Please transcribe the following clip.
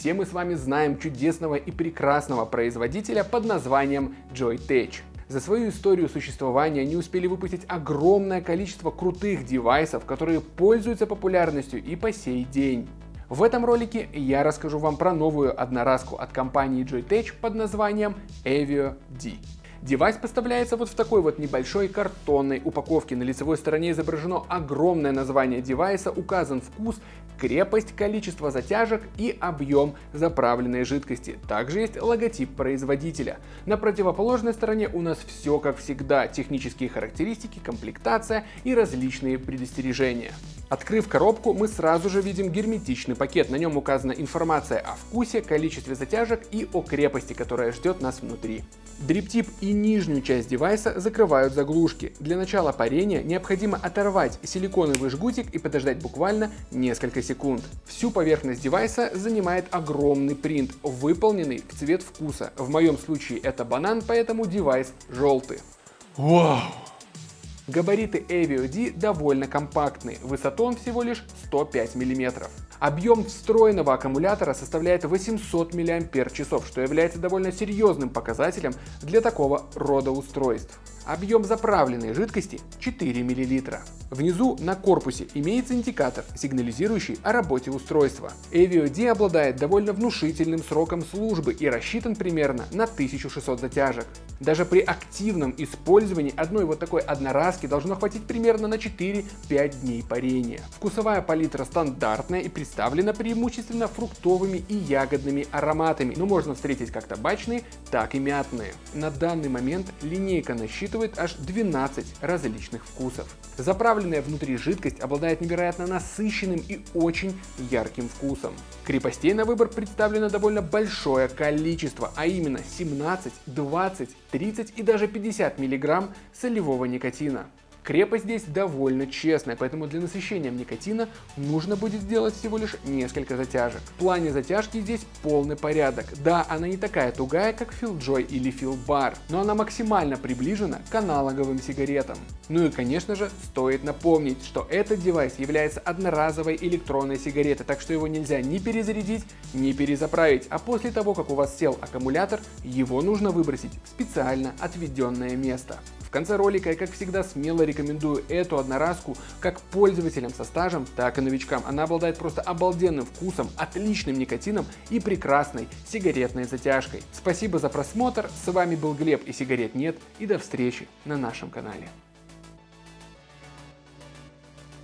все мы с вами знаем чудесного и прекрасного производителя под названием Joyetech. За свою историю существования они успели выпустить огромное количество крутых девайсов, которые пользуются популярностью и по сей день. В этом ролике я расскажу вам про новую одноразку от компании Joyetech под названием Avio D. Девайс поставляется вот в такой вот небольшой картонной упаковке. На лицевой стороне изображено огромное название девайса, указан вкус, крепость, количество затяжек и объем заправленной жидкости. Также есть логотип производителя. На противоположной стороне у нас все как всегда, технические характеристики, комплектация и различные предостережения. Открыв коробку, мы сразу же видим герметичный пакет. На нем указана информация о вкусе, количестве затяжек и о крепости, которая ждет нас внутри. Дриптип и нижнюю часть девайса закрывают заглушки. Для начала парения необходимо оторвать силиконовый жгутик и подождать буквально несколько секунд. Всю поверхность девайса занимает огромный принт, выполненный в цвет вкуса. В моем случае это банан, поэтому девайс желтый. Вау! Габариты Avio D довольно компактные, высоту он всего лишь 105 мм. Объем встроенного аккумулятора составляет 800 мАч, что является довольно серьезным показателем для такого рода устройств. Объем заправленной жидкости 4 мл. Внизу на корпусе имеется индикатор, сигнализирующий о работе устройства. Avio обладает довольно внушительным сроком службы и рассчитан примерно на 1600 затяжек. Даже при активном использовании одной вот такой одноразки должно хватить примерно на 4-5 дней парения. Вкусовая палитра стандартная и представлена преимущественно фруктовыми и ягодными ароматами, но можно встретить как табачные, так и мятные. На данный момент линейка насчитывает аж 12 различных вкусов. Заправленная внутри жидкость обладает невероятно насыщенным и очень ярким вкусом. Крепостей на выбор представлено довольно большое количество, а именно 17, 20, 30 и даже 50 мг солевого никотина. Крепость здесь довольно честная, поэтому для насыщения никотина нужно будет сделать всего лишь несколько затяжек. В плане затяжки здесь полный порядок. Да, она не такая тугая, как Fieldjoy или Fieldbar, но она максимально приближена к аналоговым сигаретам. Ну и конечно же, стоит напомнить, что этот девайс является одноразовой электронной сигаретой, так что его нельзя ни перезарядить, ни перезаправить, а после того, как у вас сел аккумулятор, его нужно выбросить в специально отведенное место. В конце ролика я как всегда смело рекомендую эту одноразку как пользователям со стажем, так и новичкам. Она обладает просто обалденным вкусом, отличным никотином и прекрасной сигаретной затяжкой. Спасибо за просмотр, с вами был Глеб и сигарет нет и до встречи на нашем канале.